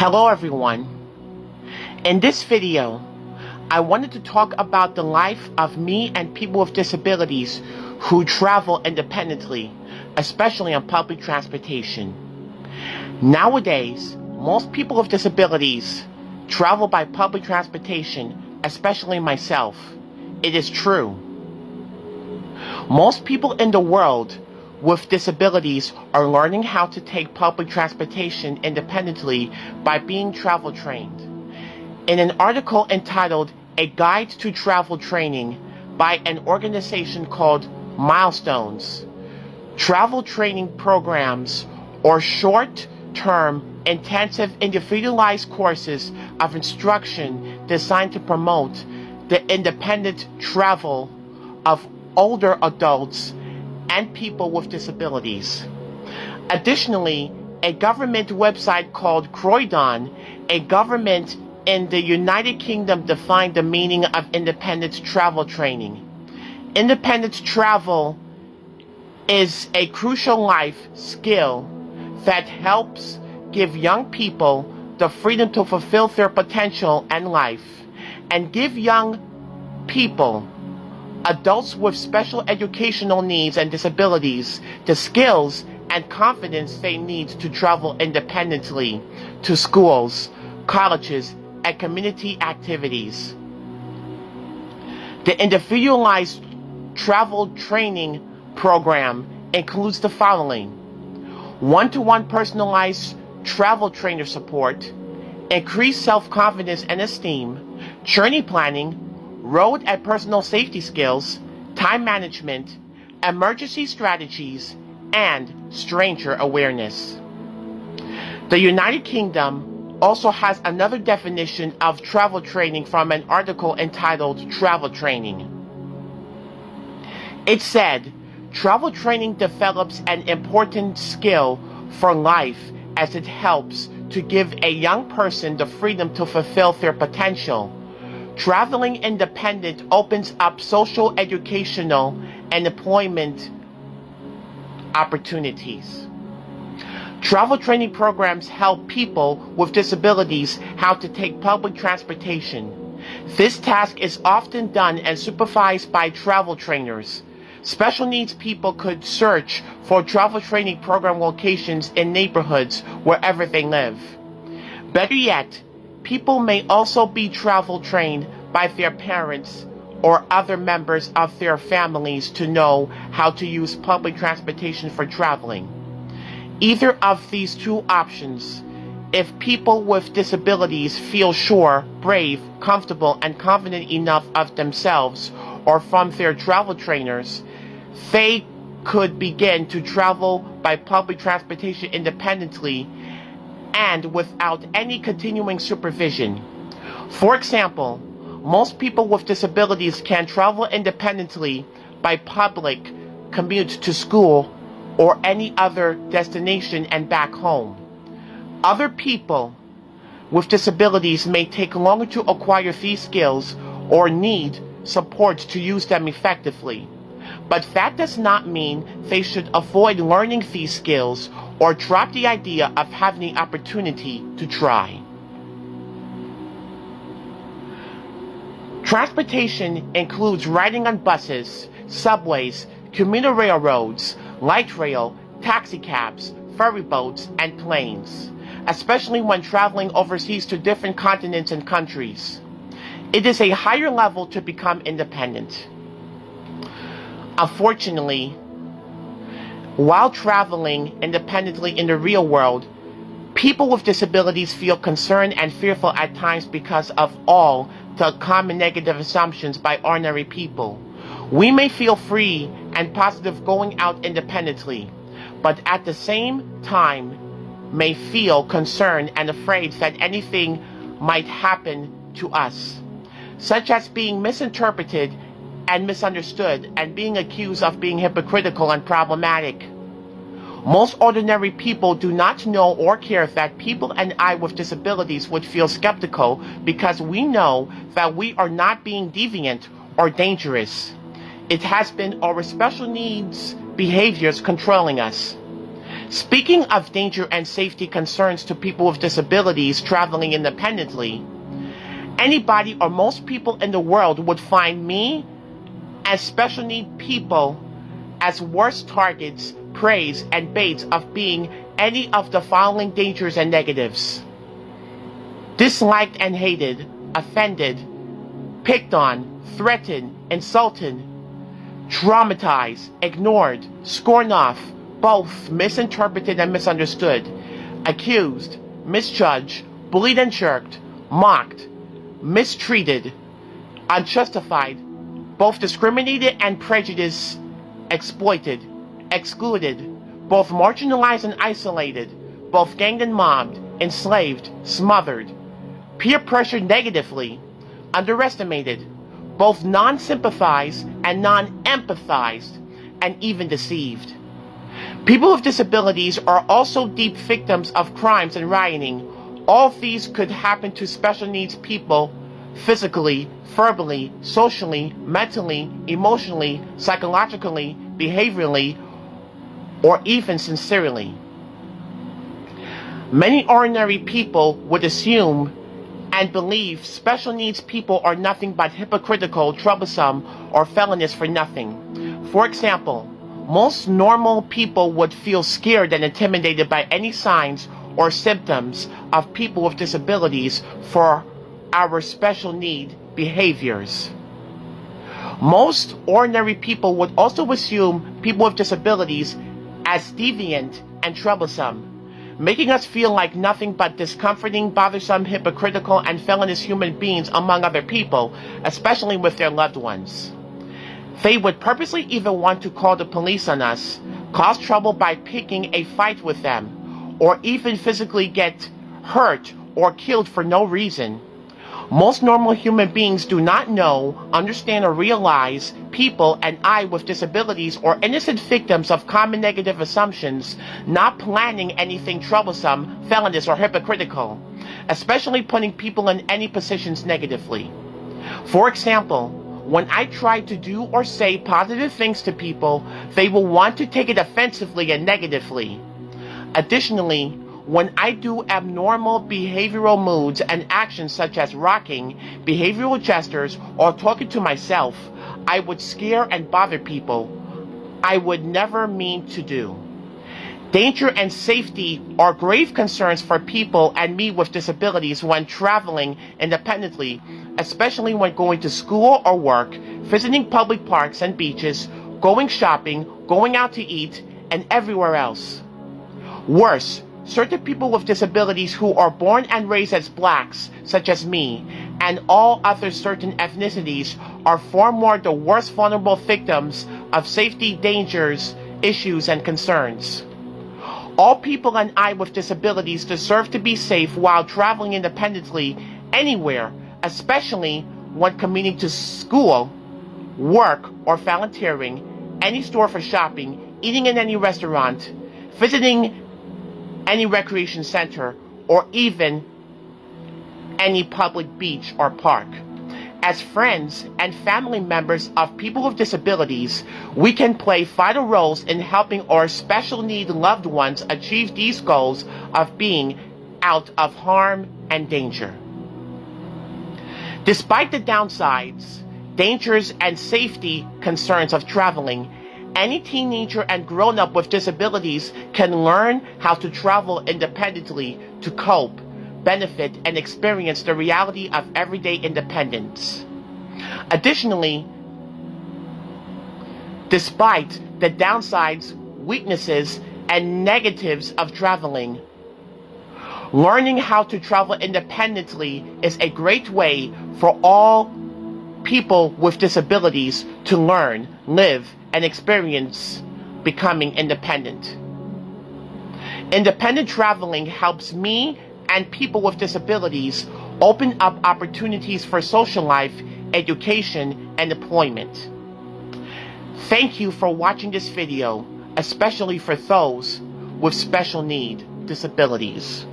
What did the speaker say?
Hello everyone. In this video, I wanted to talk about the life of me and people with disabilities who travel independently, especially on public transportation. Nowadays, most people with disabilities travel by public transportation, especially myself. It is true. Most people in the world with disabilities are learning how to take public transportation independently by being travel trained. In an article entitled A Guide to Travel Training by an organization called Milestones, travel training programs or short term intensive individualized courses of instruction designed to promote the independent travel of older adults and people with disabilities. Additionally, a government website called Croydon, a government in the United Kingdom defined the meaning of independent travel training. Independent travel is a crucial life skill that helps give young people the freedom to fulfill their potential and life and give young people adults with special educational needs and disabilities the skills and confidence they need to travel independently to schools, colleges, and community activities. The individualized travel training program includes the following one to one personalized travel trainer support, increased self confidence and esteem, journey planning, road and personal safety skills, time management, emergency strategies, and stranger awareness. The United Kingdom also has another definition of travel training from an article entitled Travel Training. It said, travel training develops an important skill for life as it helps to give a young person the freedom to fulfill their potential Traveling independent opens up social, educational, and employment opportunities. Travel training programs help people with disabilities how to take public transportation. This task is often done and supervised by travel trainers. Special needs people could search for travel training program locations in neighborhoods wherever they live. Better yet, People may also be travel trained by their parents or other members of their families to know how to use public transportation for traveling. Either of these two options, if people with disabilities feel sure, brave, comfortable, and confident enough of themselves or from their travel trainers, they could begin to travel by public transportation independently and without any continuing supervision. For example, most people with disabilities can travel independently by public commute to school or any other destination and back home. Other people with disabilities may take longer to acquire these skills or need support to use them effectively. But that does not mean they should avoid learning these skills or drop the idea of having the opportunity to try. Transportation includes riding on buses, subways, commuter railroads, light rail, taxicabs, ferry boats, and planes, especially when traveling overseas to different continents and countries. It is a higher level to become independent. Unfortunately, while traveling independently in the real world, people with disabilities feel concerned and fearful at times because of all the common negative assumptions by ordinary people. We may feel free and positive going out independently, but at the same time may feel concerned and afraid that anything might happen to us, such as being misinterpreted and misunderstood and being accused of being hypocritical and problematic. Most ordinary people do not know or care that people and I with disabilities would feel skeptical because we know that we are not being deviant or dangerous. It has been our special needs behaviors controlling us. Speaking of danger and safety concerns to people with disabilities traveling independently, anybody or most people in the world would find me and special need people as worst targets, preys, and baits of being any of the following dangers and negatives. Disliked and hated, offended, picked on, threatened, insulted, traumatized, ignored, scorned off, both misinterpreted and misunderstood, accused, misjudged, bullied and jerked, mocked, mistreated, unjustified, both discriminated and prejudiced, exploited, excluded, both marginalized and isolated, both ganged and mobbed, enslaved, smothered, peer pressured negatively, underestimated, both non-sympathized and non-empathized, and even deceived. People with disabilities are also deep victims of crimes and rioting. All these could happen to special needs people physically, verbally, socially, mentally, emotionally, psychologically, behaviorally, or even sincerely. Many ordinary people would assume and believe special needs people are nothing but hypocritical, troublesome, or felonious for nothing. For example, most normal people would feel scared and intimidated by any signs or symptoms of people with disabilities for our special need behaviors. Most ordinary people would also assume people with disabilities as deviant and troublesome, making us feel like nothing but discomforting, bothersome, hypocritical, and felonious human beings among other people, especially with their loved ones. They would purposely even want to call the police on us, cause trouble by picking a fight with them, or even physically get hurt or killed for no reason. Most normal human beings do not know, understand, or realize people and I with disabilities or innocent victims of common negative assumptions, not planning anything troublesome, felonious, or hypocritical, especially putting people in any positions negatively. For example, when I try to do or say positive things to people, they will want to take it offensively and negatively. Additionally, when I do abnormal behavioral moods and actions such as rocking, behavioral gestures, or talking to myself, I would scare and bother people I would never mean to do. Danger and safety are grave concerns for people and me with disabilities when traveling independently, especially when going to school or work, visiting public parks and beaches, going shopping, going out to eat, and everywhere else. Worse, certain people with disabilities who are born and raised as blacks, such as me, and all other certain ethnicities are far more the worst vulnerable victims of safety dangers, issues, and concerns. All people and I with disabilities deserve to be safe while traveling independently anywhere, especially when commuting to school, work, or volunteering, any store for shopping, eating in any restaurant, visiting any recreation center, or even any public beach or park. As friends and family members of people with disabilities, we can play vital roles in helping our special need loved ones achieve these goals of being out of harm and danger. Despite the downsides, dangers, and safety concerns of traveling, any teenager and grown up with disabilities can learn how to travel independently to cope benefit, and experience the reality of everyday independence. Additionally, despite the downsides, weaknesses, and negatives of traveling, learning how to travel independently is a great way for all people with disabilities to learn, live, and experience becoming independent. Independent traveling helps me and people with disabilities open up opportunities for social life, education, and employment. Thank you for watching this video, especially for those with special need disabilities.